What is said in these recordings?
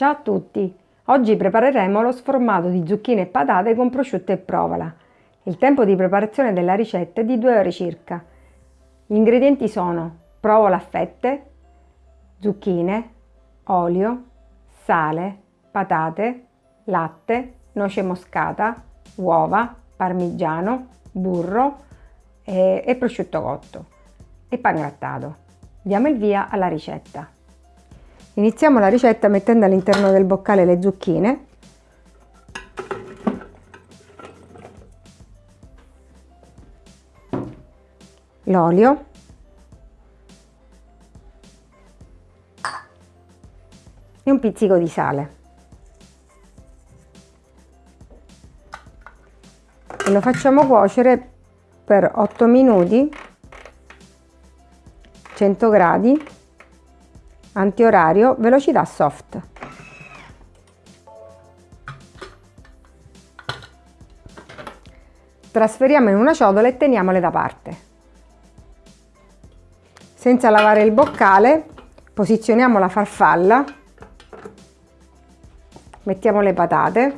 Ciao a tutti! Oggi prepareremo lo sformato di zucchine e patate con prosciutto e provola. Il tempo di preparazione della ricetta è di 2 ore circa. Gli ingredienti sono provola a fette, zucchine, olio, sale, patate, latte, noce moscata, uova, parmigiano, burro e, e prosciutto cotto e pangrattato. Diamo il via alla ricetta. Iniziamo la ricetta mettendo all'interno del boccale le zucchine. L'olio. E un pizzico di sale. E lo facciamo cuocere per 8 minuti 100 gradi antiorario velocità soft. Trasferiamo in una ciotola e teniamole da parte. Senza lavare il boccale posizioniamo la farfalla. Mettiamo le patate.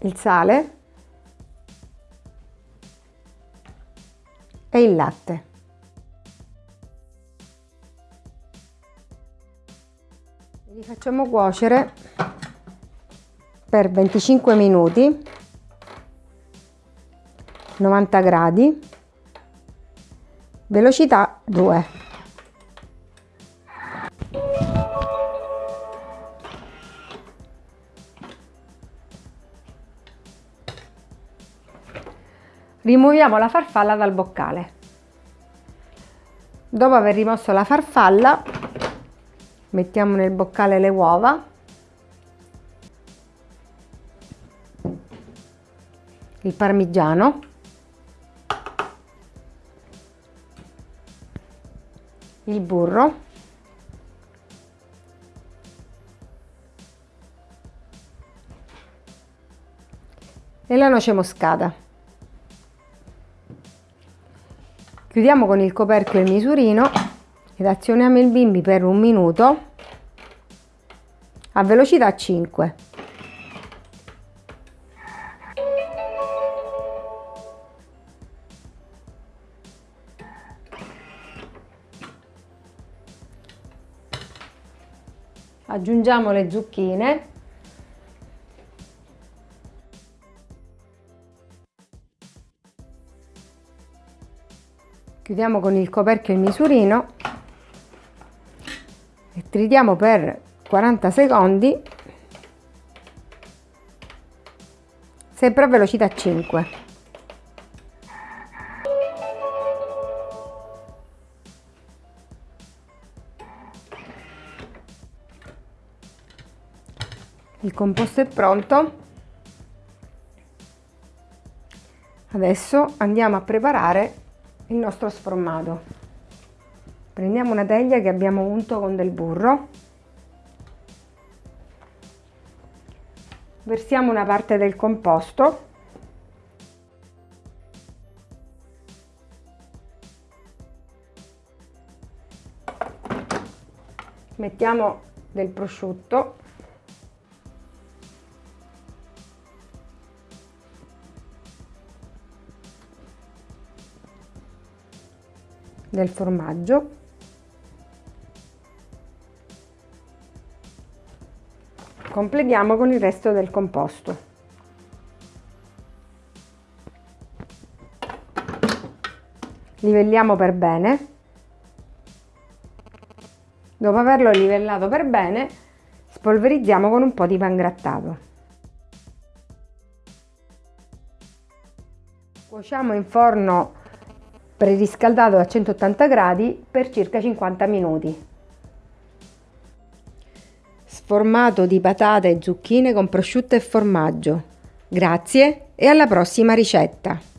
Il sale e il latte. Li facciamo cuocere per 25 minuti 90 gradi velocità 2 Rimuoviamo la farfalla dal boccale. Dopo aver rimosso la farfalla, mettiamo nel boccale le uova, il parmigiano, il burro, e la noce moscata. Chiudiamo con il coperchio il misurino ed azioniamo il bimbi per un minuto a velocità 5. Aggiungiamo le zucchine chiudiamo con il coperchio il misurino. E tritiamo per 40 secondi. Sempre a velocità 5 il composto è pronto. Adesso andiamo a preparare il nostro sformato prendiamo una teglia che abbiamo unto con del burro. Versiamo una parte del composto. Mettiamo del prosciutto del formaggio. Completiamo con il resto del composto. Livelliamo per bene. Dopo averlo livellato per bene spolverizziamo con un po' di pangrattato cuociamo in forno preriscaldato a 180 gradi per circa 50 minuti. Sformato di patate e zucchine con prosciutto e formaggio. Grazie e alla prossima ricetta!